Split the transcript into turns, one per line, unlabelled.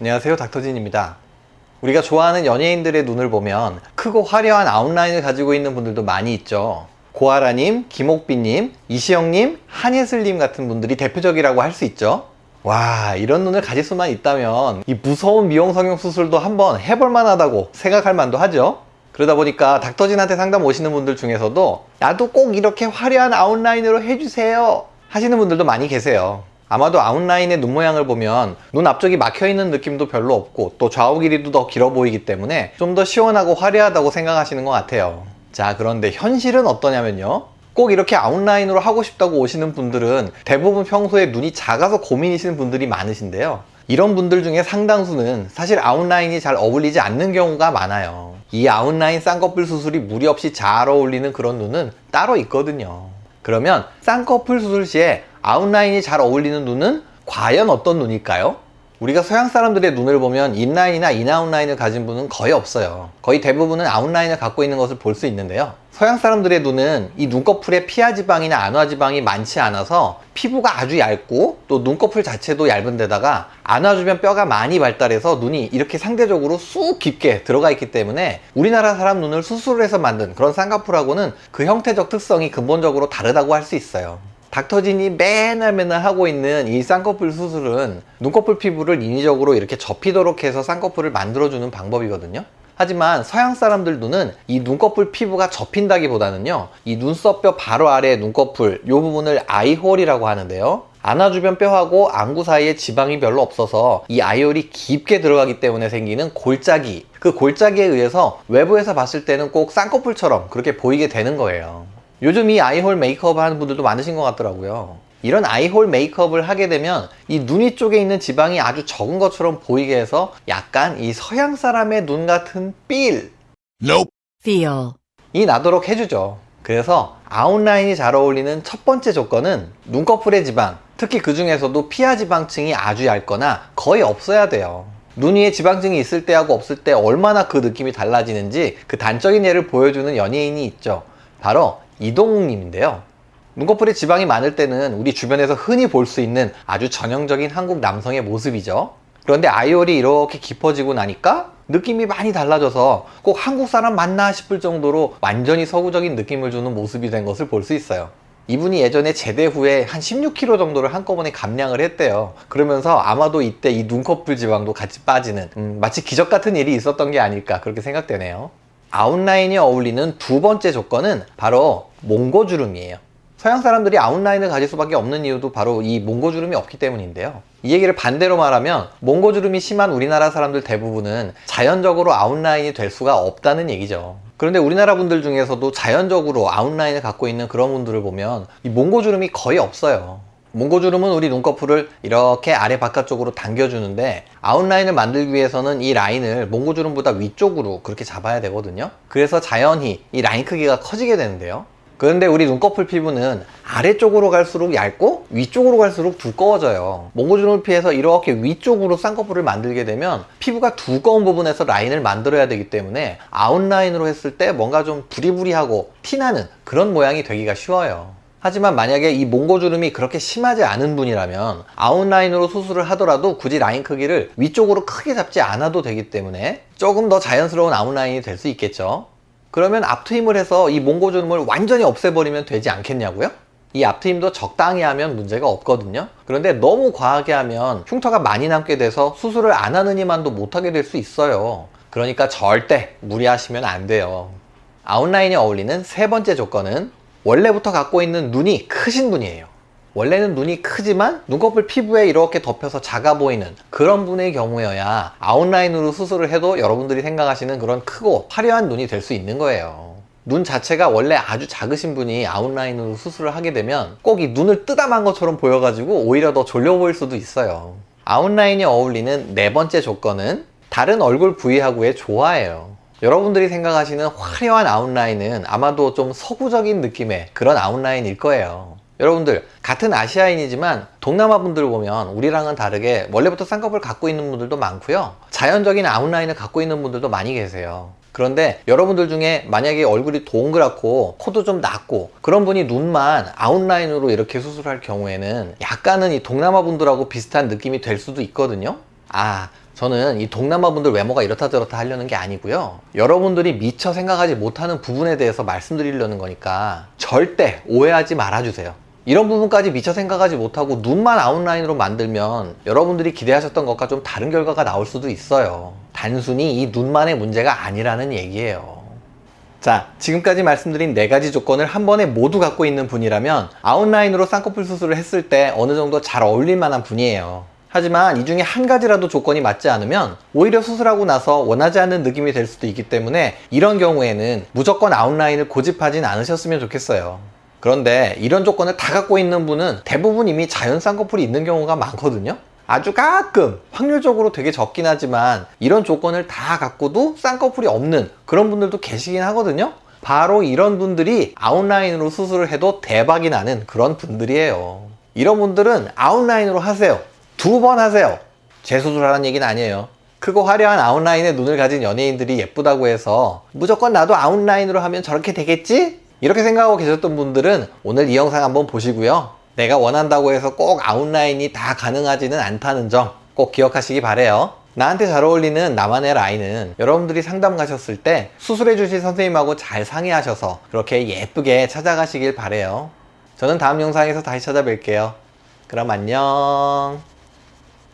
안녕하세요 닥터진입니다. 우리가 좋아하는 연예인들의 눈을 보면 크고 화려한 아웃라인을 가지고 있는 분들도 많이 있죠. 고아라님, 김옥빈님, 이시영님, 한예슬님 같은 분들이 대표적이라고 할 수 있죠. 와 이런 눈을 가질 수만 있다면 이 무서운 미용 성형 수술도 한번 해볼 만하다고 생각할 만도 하죠. 그러다 보니까 닥터진한테 상담 오시는 분들 중에서도 나도 꼭 이렇게 화려한 아웃라인으로 해주세요 하시는 분들도 많이 계세요 아마도 아웃라인의 눈 모양을 보면 눈 앞쪽이 막혀있는 느낌도 별로 없고 또 좌우 길이도 더 길어 보이기 때문에 좀 더 시원하고 화려하다고 생각하시는 것 같아요. 자 그런데 현실은 어떠냐면요. 꼭 이렇게 아웃라인으로 하고 싶다고 오시는 분들은 대부분 평소에 눈이 작아서 고민이시는 분들이 많으신데요. 이런 분들 중에 상당수는 사실 아웃라인이 잘 어울리지 않는 경우가 많아요. 이 아웃라인 쌍꺼풀 수술이 무리 없이 잘 어울리는 그런 눈은 따로 있거든요. 그러면 쌍꺼풀 수술 시에 아웃라인이 잘 어울리는 눈은 과연 어떤 눈일까요? 우리가 서양 사람들의 눈을 보면 in-line이나 in-out line을 가진 분은 거의 없어요. 거의 대부분은 아웃라인을 갖고 있는 것을 볼 수 있는데요. 서양 사람들의 눈은 이 눈꺼풀에 피하 지방이나 안와 지방이 많지 않아서 피부가 아주 얇고 또 눈꺼풀 자체도 얇은 데다가 안와 주변 뼈가 많이 발달해서 눈이 이렇게 상대적으로 쑥 깊게 들어가 있기 때문에 우리나라 사람 눈을 수술을 해서 만든 그런 쌍꺼풀하고는 그 형태적 특성이 근본적으로 다르다고 할 수 있어요 닥터진이 맨날 맨날 하고 있는 이 쌍꺼풀 수술은 눈꺼풀 피부를 인위적으로 이렇게 접히도록 해서 쌍꺼풀을 만들어주는 방법이거든요. 하지만 서양 사람들 눈은 이 눈꺼풀 피부가 접힌다기보다는요 이 눈썹뼈 바로 아래 눈꺼풀 이 부분을 아이홀이라고 하는데요. 안아 주변 뼈하고 안구 사이에 지방이 별로 없어서 이 아이홀이 깊게 들어가기 때문에 생기는 골짜기. 그 골짜기에 의해서 외부에서 봤을 때는 꼭 쌍꺼풀처럼 그렇게 보이게 되는 거예요 요즘 이 아이홀 메이크업 하는 분들도 많으신 것 같더라고요. 이런 아이홀 메이크업을 하게 되면 이눈 위쪽에 있는 지방이 아주 적은 것처럼 보이게 해서 약간 이 서양 사람의 눈 같은 필.
Nope.
feel,
이 나도록 해주죠. 그래서 아웃라인이 잘 어울리는 첫 번째 조건은 눈꺼풀의 지방 특히 그 중에서도 피하 지방층이 아주 얇거나 거의 없어야 돼요. 눈 위에 지방층이 있을 때하고 없을 때 얼마나 그 느낌이 달라지는지 그 단적인 예를 보여주는 연예인이 있죠. 바로 이동욱님인데요. 눈꺼풀에 지방이 많을 때는 우리 주변에서 흔히 볼 수 있는 아주 전형적인 한국 남성의 모습이죠. 그런데 아이홀이 이렇게 깊어지고 나니까 느낌이 많이 달라져서 꼭 한국 사람 맞나 싶을 정도로 완전히 서구적인 느낌을 주는 모습이 된 것을 볼 수 있어요. 이분이 예전에 제대 후에 한 16kg 정도를 한꺼번에 감량을 했대요. 그러면서 아마도 이때 이 눈꺼풀 지방도 같이 빠지는 음, 마치 기적 같은 일이 있었던 게 아닐까 그렇게 생각되네요. 아웃라인이 어울리는 두 번째 조건은 바로 몽고주름이에요. 서양 사람들이 아웃라인을 가질 수밖에 없는 이유도 바로 이 몽고주름이 없기 때문인데요. 이 얘기를 반대로 말하면 몽고주름이 심한 우리나라 사람들 대부분은 자연적으로 아웃라인이 될 수가 없다는 얘기죠. 그런데 우리나라 분들 중에서도 자연적으로 아웃라인을 갖고 있는 그런 분들을 보면 이 몽고주름이 거의 없어요. 몽고주름은 우리 눈꺼풀을 이렇게 아래 바깥쪽으로 당겨주는데 아웃라인을 만들기 위해서는 이 라인을 몽고주름보다 위쪽으로 그렇게 잡아야 되거든요. 그래서 자연히 이 라인 크기가 커지게 되는데요 그런데 우리 눈꺼풀 피부는 아래쪽으로 갈수록 얇고 위쪽으로 갈수록 두꺼워져요. 몽고주름을 피해서 이렇게 위쪽으로 쌍꺼풀을 만들게 되면 피부가 두꺼운 부분에서 라인을 만들어야 되기 때문에 아웃라인으로 했을 때 뭔가 좀 부리부리하고 티나는 그런 모양이 되기가 쉬워요. 하지만 만약에 이 몽고주름이 그렇게 심하지 않은 분이라면 아웃라인으로 수술을 하더라도 굳이 라인 크기를 위쪽으로 크게 잡지 않아도 되기 때문에 조금 더 자연스러운 아웃라인이 될 수 있겠죠 그러면 앞트임을 해서 이 몽고주름을 완전히 없애버리면 되지 않겠냐고요? 이 앞트임도 적당히 하면 문제가 없거든요. 그런데 너무 과하게 하면 흉터가 많이 남게 돼서 수술을 안 하느니만도 못하게 될 수 있어요. 그러니까 절대 무리하시면 안 돼요. 아웃라인에 어울리는 세 번째 조건은 원래부터 갖고 있는 눈이 크신 분이에요 원래는 눈이 크지만 눈꺼풀 피부에 이렇게 덮여서 작아 보이는 그런 분의 경우여야 아웃라인으로 수술을 해도 여러분들이 생각하시는 그런 크고 화려한 눈이 될 수 있는 거예요. 눈 자체가 원래 아주 작으신 분이 아웃라인으로 수술을 하게 되면 꼭 이 눈을 뜨담한 것처럼 보여가지고 오히려 더 졸려 보일 수도 있어요. 아웃라인에 어울리는 네 번째 조건은 다른 얼굴 부위하고의 조화예요. 여러분들이 생각하시는 화려한 아웃라인은 아마도 좀 서구적인 느낌의 그런 아웃라인일 거예요 여러분들 같은 아시아인이지만 동남아 분들 보면 우리랑은 다르게 원래부터 쌍꺼풀 갖고 있는 분들도 많고요 자연적인 아웃라인을 갖고 있는 분들도 많이 계세요 그런데 여러분들 중에 만약에 얼굴이 동그랗고 코도 좀 낮고 그런 분이 눈만 아웃라인으로 이렇게 수술할 경우에는 약간은 이 동남아 분들하고 비슷한 느낌이 될 수도 있거든요 아 저는 이 동남아 분들 외모가 이렇다 저렇다 하려는 게 아니고요. 여러분들이 미처 생각하지 못하는 부분에 대해서 말씀드리려는 거니까 절대 오해하지 말아주세요. 이런 부분까지 미처 생각하지 못하고 눈만 아웃라인으로 만들면 여러분들이 기대하셨던 것과 좀 다른 결과가 나올 수도 있어요. 단순히 이 눈만의 문제가 아니라는 얘기예요. 자, 지금까지 말씀드린 네 가지 조건을 한 번에 모두 갖고 있는 분이라면 아웃라인으로 쌍꺼풀 수술을 했을 때 어느 정도 잘 어울릴 만한 분이에요. 하지만 이 중에 한 가지라도 조건이 맞지 않으면 오히려 수술하고 나서 원하지 않는 느낌이 될 수도 있기 때문에 이런 경우에는 무조건 아웃라인을 고집하진 않으셨으면 좋겠어요. 그런데 이런 조건을 다 갖고 있는 분은 대부분 이미 자연 쌍꺼풀이 있는 경우가 많거든요. 아주 가끔 확률적으로 되게 적긴 하지만 이런 조건을 다 갖고도 쌍꺼풀이 없는 그런 분들도 계시긴 하거든요. 바로 이런 분들이 아웃라인으로 수술을 해도 대박이 나는 그런 분들이에요. 이런 분들은 아웃라인으로 하세요. 두 번 하세요. 재수술하라는 얘기는 아니에요. 크고 화려한 아웃라인에 눈을 가진 연예인들이 예쁘다고 해서 무조건 나도 아웃라인으로 하면 저렇게 되겠지? 이렇게 생각하고 계셨던 분들은 오늘 이 영상 한번 보시고요. 내가 원한다고 해서 꼭 아웃라인이 다 가능하지는 않다는 점 꼭 기억하시기 바래요. 나한테 잘 어울리는 나만의 라인은 여러분들이 상담 가셨을 때 수술해 주실 선생님하고 잘 상의하셔서 그렇게 예쁘게 찾아가시길 바래요. 저는 다음 영상에서 다시 찾아뵐게요. 그럼 안녕.